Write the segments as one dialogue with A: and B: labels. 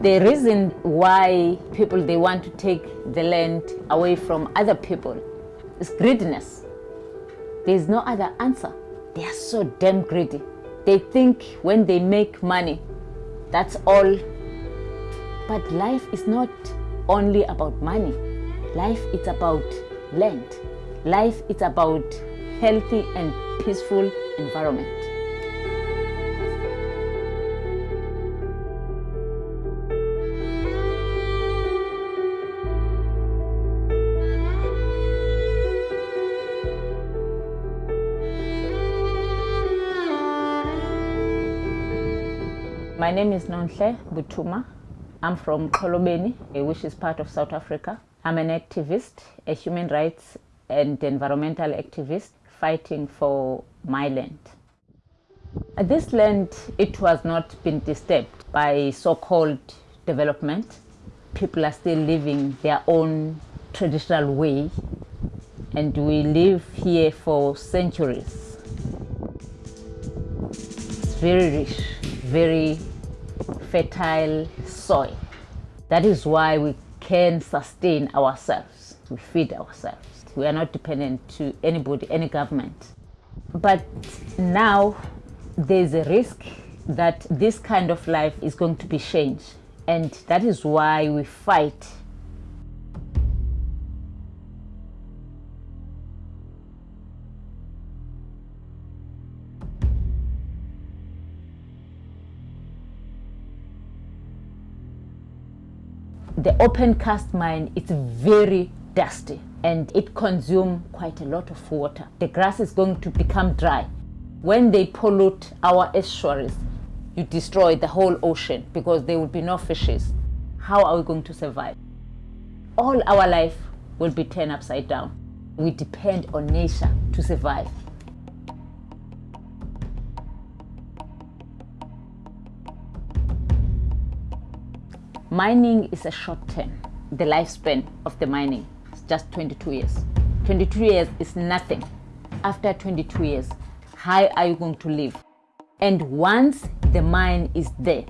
A: The reason why people they want to take the land away from other people is greediness. There is no other answer. They are so damn greedy. They think when they make money, that's all. But life is not only about money. Life is about land. Life is about healthy and peaceful environment. My name is Nonhle Mbuthuma. I'm from Xolobeni, which is part of South Africa. I'm an activist, a human rights and environmental activist fighting for my land. This land, it was not been disturbed by so-called development. People are still living their own traditional way and we live here for centuries. It's very rich, very fertile soil. That is why we can sustain ourselves. We feed ourselves. We are not dependent to anybody, any government. But now there's a risk that this kind of life is going to be changed. And that is why we fight the open cast mine is very dusty and it consumes quite a lot of water. The grass is going to become dry. When they pollute our estuaries, you destroy the whole ocean because there will be no fishes. How are we going to survive? All our life will be turned upside down. We depend on nature to survive. Mining is a short term. The lifespan of the mining is just 22 years. 22 years is nothing. After 22 years, how are you going to live? And once the mine is there,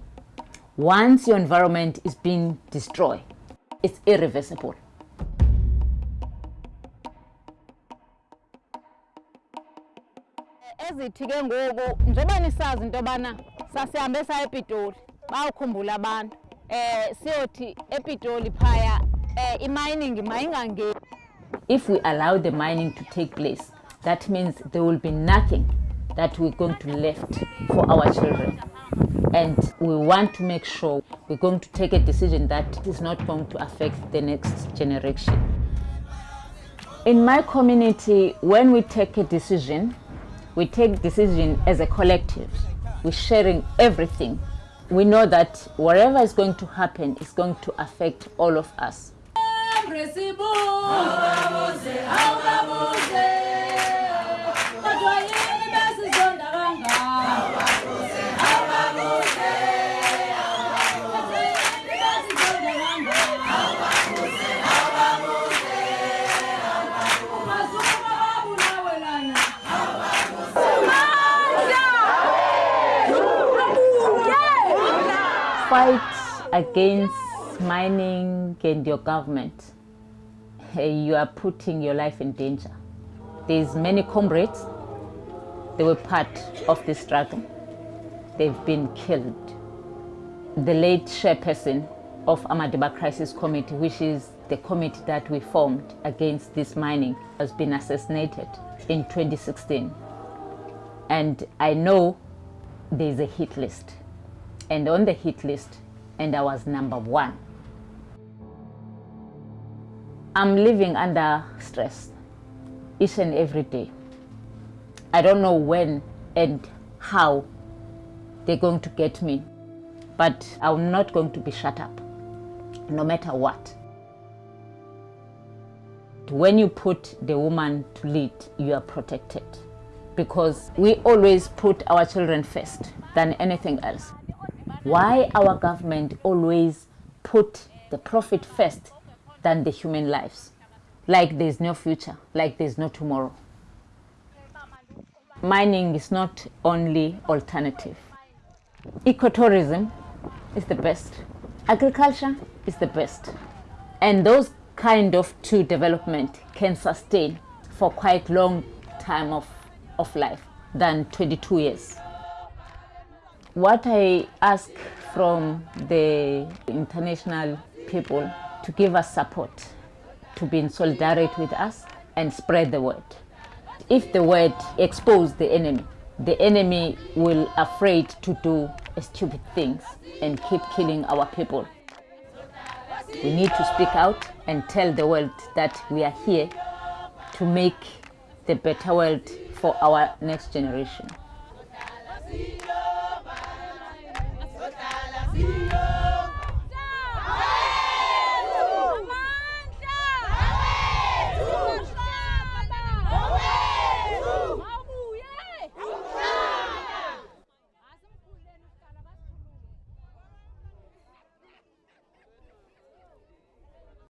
A: once your environment is being destroyed, it's irreversible.
B: ezithi ke ngoku njengoba nisazi into yobana sasihambe epitoli bawukhumbula abantu eh eh
A: If we allow the mining to take place, that means there will be nothing that we're going to left for our children. And we want to make sure we're going to take a decision that is not going to affect the next generation. In my community, when we take a decision, we take decision as a collective. We're sharing everything. We know that whatever is going to happen is going to affect all of us. Fight against mining and your government. You are putting your life in danger. There's many comrades. They were part of the struggle. They've been killed. The late chairperson of Amadiba Crisis Committee, which is the committee that we formed against this mining, has been assassinated in 2016. And I know there's a hit list. And on the hit list, and I was number one. I'm living under stress each and every day. I don't know when and how they're going to get me, but I'm not going to be shut up, no matter what. When you put the woman to lead, you are protected because we always put our children first than anything else. Why our government always put the profit first than the human lives? Like there's no future, like there's no tomorrow. Mining is not only alternative. Ecotourism is the best. Agriculture is the best. And those kind of two development can sustain for quite long time of, of life than 22 years. What I ask from the international people to give us support, to be in solidarity with us and spread the word. If the word expose the enemy, the enemy will afraid to do stupid things and keep killing our people. We need to speak out and tell the world that we are here to make the better world for our next generation.